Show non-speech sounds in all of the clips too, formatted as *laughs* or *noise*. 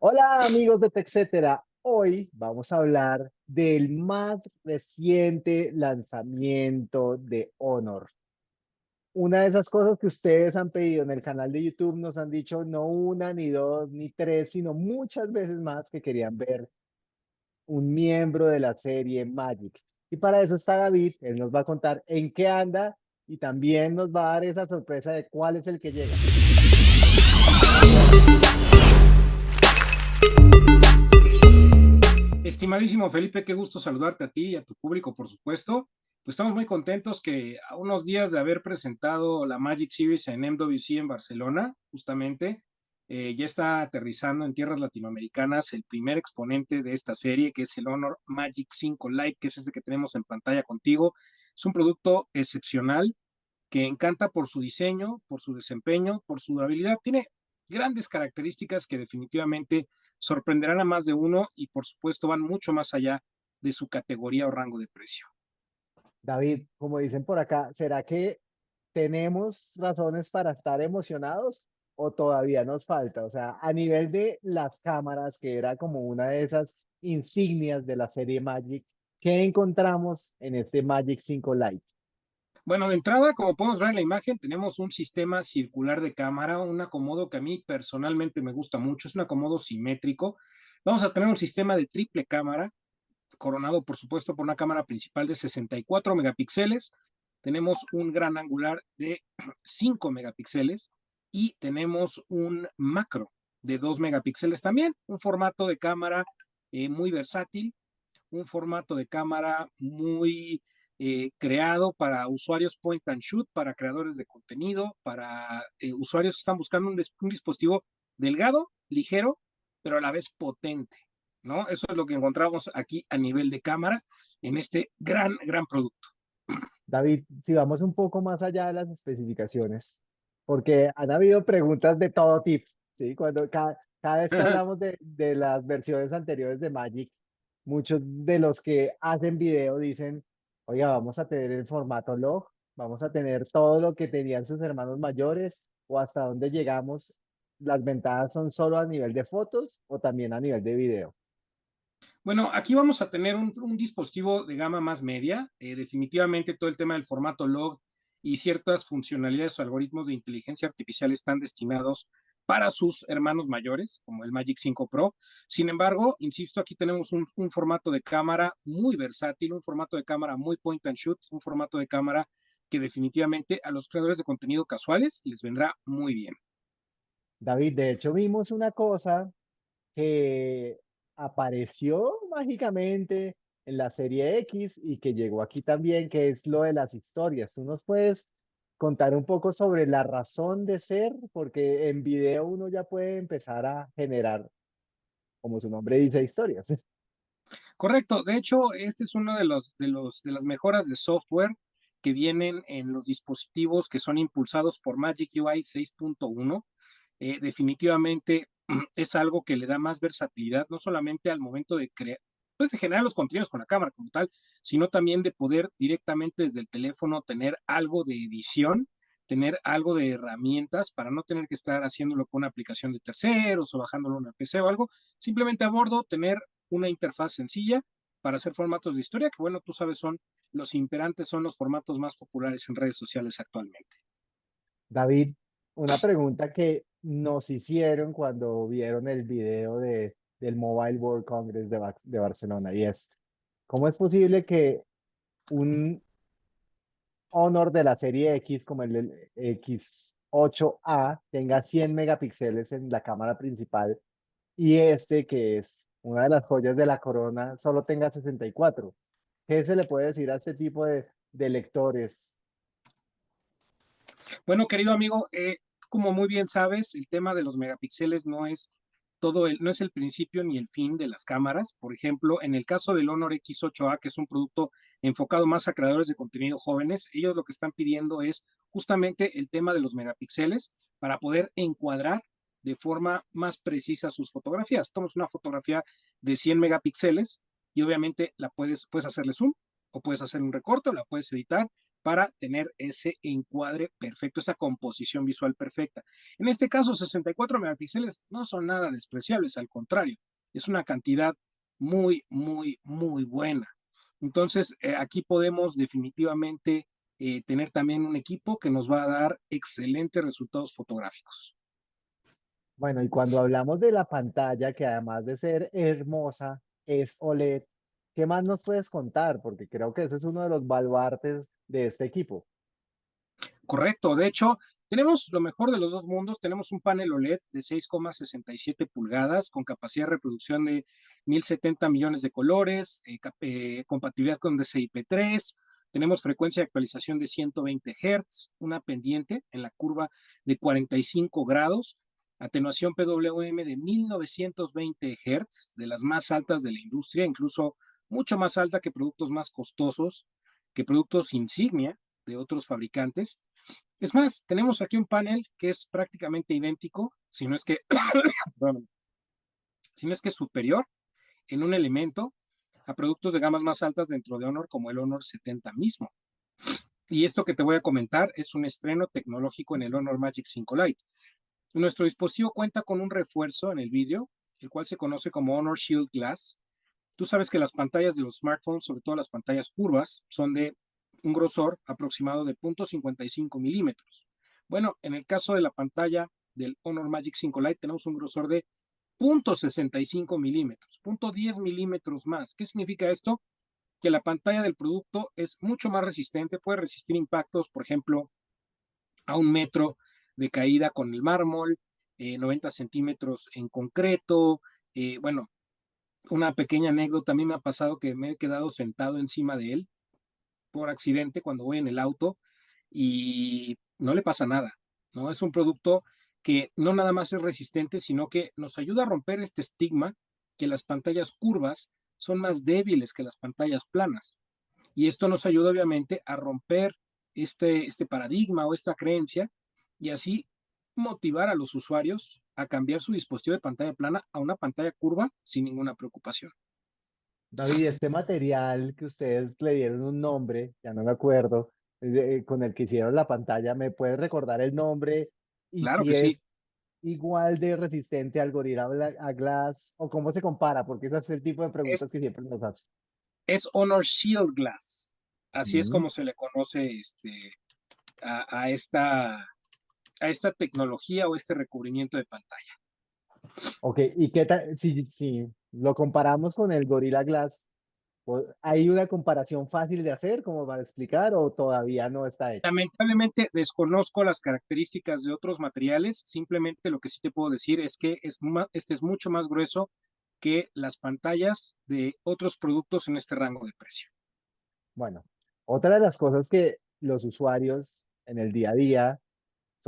Hola amigos de TechCetera, hoy vamos a hablar del más reciente lanzamiento de Honor. Una de esas cosas que ustedes han pedido en el canal de YouTube nos han dicho no una, ni dos, ni tres, sino muchas veces más que querían ver un miembro de la serie Magic. Y para eso está David, él nos va a contar en qué anda y también nos va a dar esa sorpresa de cuál es el que llega. Estimadísimo Felipe, qué gusto saludarte a ti y a tu público, por supuesto. Pues estamos muy contentos que a unos días de haber presentado la Magic Series en MWC en Barcelona, justamente, eh, ya está aterrizando en tierras latinoamericanas el primer exponente de esta serie, que es el Honor Magic 5 Lite, que es este que tenemos en pantalla contigo. Es un producto excepcional que encanta por su diseño, por su desempeño, por su durabilidad. Tiene grandes características que definitivamente sorprenderán a más de uno y por supuesto van mucho más allá de su categoría o rango de precio. David, como dicen por acá, ¿será que tenemos razones para estar emocionados o todavía nos falta? O sea, a nivel de las cámaras, que era como una de esas insignias de la serie Magic, ¿qué encontramos en este Magic 5 Lite? Bueno, de entrada, como podemos ver en la imagen, tenemos un sistema circular de cámara, un acomodo que a mí personalmente me gusta mucho, es un acomodo simétrico. Vamos a tener un sistema de triple cámara, coronado por supuesto por una cámara principal de 64 megapíxeles. Tenemos un gran angular de 5 megapíxeles y tenemos un macro de 2 megapíxeles también, un formato de cámara eh, muy versátil, un formato de cámara muy eh, creado para usuarios point and shoot, para creadores de contenido, para eh, usuarios que están buscando un, dispositivo delgado, ligero, pero a la vez potente, ¿no? Eso es lo que encontramos aquí a nivel de cámara en este gran, gran producto. David, si vamos un poco más allá de las especificaciones, porque han habido preguntas de todo tipo, ¿sí? Cuando cada, cada vez que *laughs* hablamos de, de las versiones anteriores de Magic, muchos de los que hacen video dicen, oiga, vamos a tener el formato log, vamos a tener todo lo que tenían sus hermanos mayores o hasta dónde llegamos. ¿Las ventajas son solo a nivel de fotos o también a nivel de video? Bueno, aquí vamos a tener un, dispositivo de gama más media. Eh, definitivamente todo el tema del formato log y ciertas funcionalidades o algoritmos de inteligencia artificial están destinados para sus hermanos mayores, como el Magic 5 Pro. Sin embargo, insisto, aquí tenemos un, formato de cámara muy versátil, un formato de cámara muy point and shoot, un formato de cámara que definitivamente a los creadores de contenido casuales les vendrá muy bien. David, de hecho vimos una cosa que apareció mágicamente en la serie X y que llegó aquí también, que es lo de las historias. ¿Tú nos puedes contar un poco sobre la razón de ser, porque en video uno ya puede empezar a generar, como su nombre dice, historias. *laughs* Correcto. De hecho, este es uno de los, de los de las mejoras de software que vienen en los dispositivos que son impulsados por Magic UI 6.1. Eh, definitivamente *clears throat* es algo que le da más versatilidad, no solamente al momento de crear, pues de generar los contenidos con la cámara como tal, sino también de poder directamente desde el teléfono tener algo de edición, tener algo de herramientas para no tener que estar haciéndolo con una aplicación de terceros o bajándolo en una PC o algo, simplemente a bordo tener una interfaz sencilla para hacer formatos de historia, que bueno, tú sabes, son los imperantes, son los formatos más populares en redes sociales actualmente. David, una pregunta que nos hicieron cuando vieron el video de del Mobile World Congress de, Barcelona y es, ¿cómo es posible que un Honor de la serie X como el X8A tenga 100 megapíxeles en la cámara principal y este que es una de las joyas de la corona solo tenga 64? ¿Qué se le puede decir a este tipo de, lectores? Bueno, querido amigo, eh, como muy bien sabes, el tema de los megapíxeles no es todo el, no es el principio ni el fin de las cámaras. Por ejemplo, en el caso del Honor X8A, que es un producto enfocado más a creadores de contenido jóvenes, ellos lo que están pidiendo es justamente el tema de los megapíxeles para poder encuadrar de forma más precisa sus fotografías. Tomas una fotografía de 100 megapíxeles y obviamente la puedes, puedes hacerle zoom o puedes hacer un recorte o la puedes editar para tener ese encuadre perfecto, esa composición visual perfecta. En este caso, 64 megapíxeles no son nada despreciables, al contrario, es una cantidad muy, muy, muy buena. Entonces, eh, aquí podemos definitivamente eh, tener también un equipo que nos va a dar excelentes resultados fotográficos. Bueno, y cuando hablamos de la pantalla, que además de ser hermosa, es OLED, ¿qué más nos puedes contar? Porque creo que ese es uno de los baluartes de este equipo. Correcto, de hecho, tenemos lo mejor de los dos mundos, tenemos un panel OLED de 6,67 pulgadas con capacidad de reproducción de 1070 millones de colores, eh, eh, compatibilidad con DCI-P3, tenemos frecuencia de actualización de 120 Hz, una pendiente en la curva de 45 grados, atenuación PWM de 1920 Hz, de las más altas de la industria, incluso mucho más alta que productos más costosos, que productos insignia de otros fabricantes. Es más, tenemos aquí un panel que es prácticamente idéntico, si no es que, *coughs* si no es que superior en un elemento a productos de gamas más altas dentro de Honor como el Honor 70 mismo. Y esto que te voy a comentar es un estreno tecnológico en el Honor Magic 5 Lite. Nuestro dispositivo cuenta con un refuerzo en el vídeo, el cual se conoce como Honor Shield Glass. Tú sabes que las pantallas de los smartphones, sobre todo las pantallas curvas, son de un grosor aproximado de 0.55 milímetros. Bueno, en el caso de la pantalla del Honor Magic 5 Lite tenemos un grosor de 0.65 milímetros, 0.10 milímetros más. ¿Qué significa esto? Que la pantalla del producto es mucho más resistente, puede resistir impactos, por ejemplo, a un metro de caída con el mármol, 90 eh, centímetros en concreto. Eh, bueno, una pequeña anécdota, a mí me ha pasado que me he quedado sentado encima de él por accidente cuando voy en el auto y no le pasa nada, ¿no? Es un producto que no nada más es resistente, sino que nos ayuda a romper este estigma que las pantallas curvas son más débiles que las pantallas planas. Y esto nos ayuda obviamente a romper este, este paradigma o esta creencia y así motivar a los usuarios a cambiar su dispositivo de pantalla plana a una pantalla curva sin ninguna preocupación. David, este material que ustedes le dieron un nombre, ya no me acuerdo, eh, con el que hicieron la pantalla, ¿me puedes recordar el nombre? Y claro si que es sí. igual de resistente al Gorilla Glass, o cómo se compara, porque ese es el tipo de preguntas que siempre nos hacen. Es Honor Shield Glass. Así es como se le conoce este, a, a esta, a esta tecnología o este recubrimiento de pantalla. Ok, ¿y qué tal? Si, si lo comparamos con el Gorilla Glass, ¿o- ¿hay una comparación fácil de hacer, como para explicar, o todavía no está hecho? Lamentablemente desconozco las características de otros materiales, simplemente lo que sí te puedo decir es que es este es mucho más grueso que las pantallas de otros productos en este rango de precio. Bueno, otra de las cosas que los usuarios en el día a día,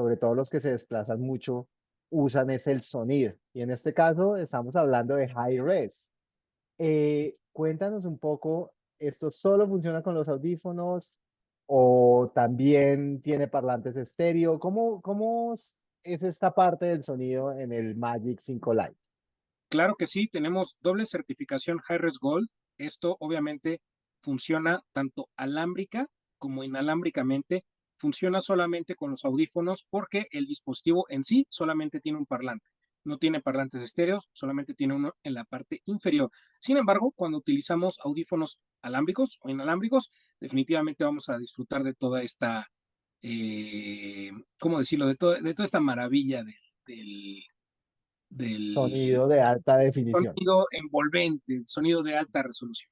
sobre todo los que se desplazan mucho, usan es el sonido. Y en este caso estamos hablando de high res. Eh, cuéntanos un poco, ¿esto solo funciona con los audífonos o también tiene parlantes estéreo? ¿Cómo, cómo es es esta parte del sonido en el Magic 5 Lite? Claro que sí, tenemos doble certificación Hi-Res Gold. Esto obviamente funciona tanto alámbrica como inalámbricamente. Funciona solamente con los audífonos porque el dispositivo en sí solamente tiene un parlante. No tiene parlantes estéreos, solamente tiene uno en la parte inferior. Sin embargo, cuando utilizamos audífonos alámbricos o inalámbricos, definitivamente vamos a disfrutar de toda esta, eh, ¿cómo decirlo? De, to- de toda esta maravilla de- del, del Sonido de alta definición. sonido envolvente, sonido de alta resolución.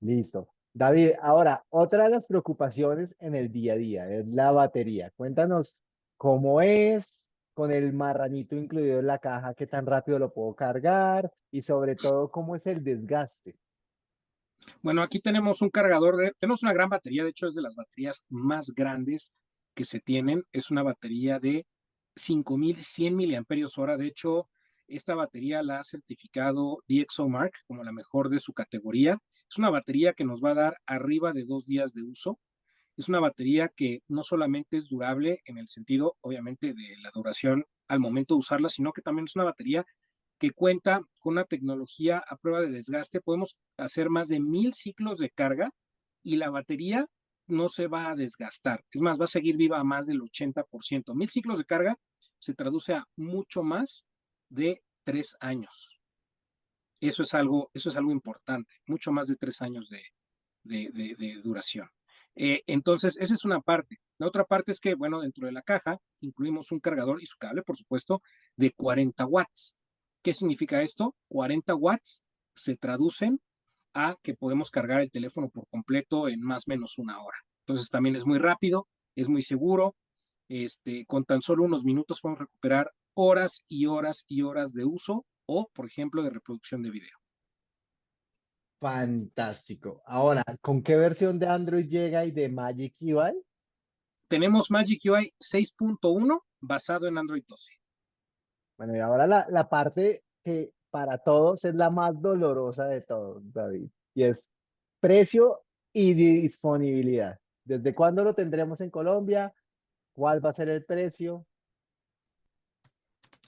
Listo. David, ahora, otra de las preocupaciones en el día a día es la batería. Cuéntanos cómo es con el marranito incluido en la caja, qué tan rápido lo puedo cargar y sobre todo cómo es el desgaste. Bueno, aquí tenemos un cargador de, tenemos una gran batería, de hecho es de las baterías más grandes que se tienen, es una batería de 5100 miliamperios hora, de hecho esta batería la ha certificado DxOMark como la mejor de su categoría, es una batería que nos va a dar arriba de dos días de uso, es una batería que no solamente es durable en el sentido, obviamente, de la duración al momento de usarla, sino que también es una batería que cuenta con una tecnología a prueba de desgaste. Podemos hacer más de mil ciclos de carga y la batería no se va a desgastar. Es más, va a seguir viva a más del 80%. Mil ciclos de carga se traduce a mucho más de tres años. Eso es algo, eso es algo importante, mucho más de tres años de, duración. Eh, entonces, esa es una parte. La otra parte es que, bueno, dentro de la caja incluimos un cargador y su cable, por supuesto, de 40 watts. ¿Qué significa esto? 40 watts se traducen a que podemos cargar el teléfono por completo en más o menos una hora. Entonces también es muy rápido, es muy seguro. Este, con tan solo unos minutos podemos recuperar horas y horas y horas de uso o, por ejemplo, de reproducción de video. Fantástico. Ahora, ¿con qué versión de Android llega y de Magic UI? Tenemos Magic UI 6.1 basado en Android 12. Bueno, y ahora la, la parte que para todos es la más dolorosa de todos, David, y es precio y disponibilidad. ¿Desde cuándo lo tendremos en Colombia? ¿Cuál va a ser el precio?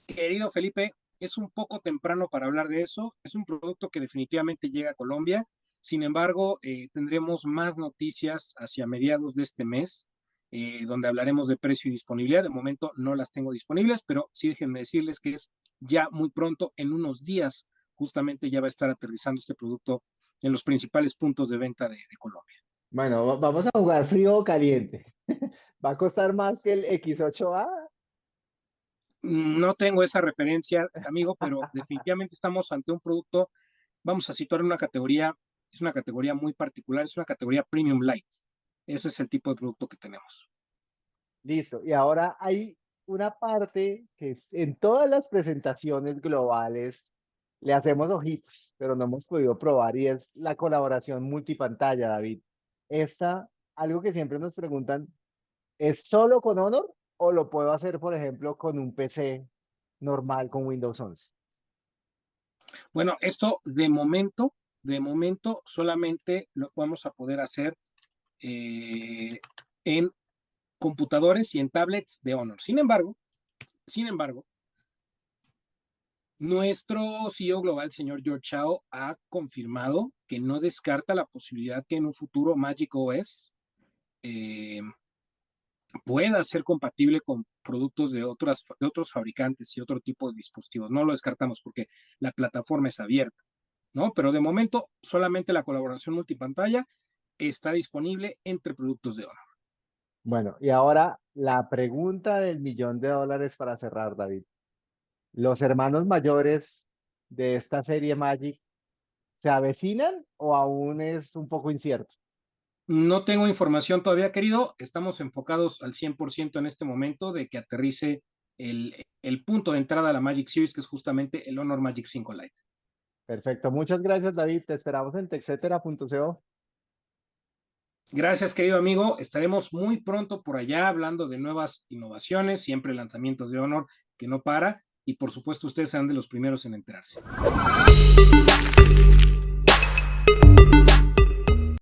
Querido Felipe, es un poco temprano para hablar de eso. Es un producto que definitivamente llega a Colombia. Sin embargo, eh, tendremos más noticias hacia mediados de este mes, eh, donde hablaremos de precio y disponibilidad. De momento no las tengo disponibles, pero sí déjenme decirles que es ya muy pronto, en unos días, justamente ya va a estar aterrizando este producto en los principales puntos de venta de, Colombia. Bueno, vamos a jugar frío o caliente. *laughs* ¿Va a costar más que el X8A? Mm, no tengo esa referencia, *laughs* amigo, pero *laughs* definitivamente estamos ante un producto, vamos a situar en una categoría, es una categoría muy particular, es una categoría premium light. Ese es el tipo de producto que tenemos. Listo. Y ahora hay una parte que en todas las presentaciones globales le hacemos ojitos, pero no hemos podido probar y es la colaboración multipantalla, David. Esta, algo que siempre nos preguntan, ¿es solo con Honor o lo puedo hacer, por ejemplo, con un PC normal con Windows 11? Bueno, esto de momento, de momento solamente lo vamos a poder hacer eh, en computadores y en tablets de Honor. Sin embargo, sin embargo, nuestro CEO global, señor George Chao, ha confirmado que no descarta la posibilidad que en un futuro Magic OS eh, pueda ser compatible con productos de, otras, de otros fabricantes y otro tipo de dispositivos. No lo descartamos porque la plataforma es abierta, ¿no? Pero de momento solamente la colaboración multipantalla está disponible entre productos de Honor. Bueno, y ahora la pregunta del millón de dólares para cerrar, David. ¿Los hermanos mayores de esta serie Magic se avecinan o aún es un poco incierto? No tengo información todavía, querido. Estamos enfocados al 100% en este momento de que aterrice el, el, punto de entrada a la Magic Series, que es justamente el Honor Magic 5 Lite. Perfecto. Muchas gracias, David. Te esperamos en texetera.co. Gracias, querido amigo. Estaremos muy pronto por allá hablando de nuevas innovaciones, siempre lanzamientos de Honor que no para y por supuesto ustedes serán de los primeros en enterarse.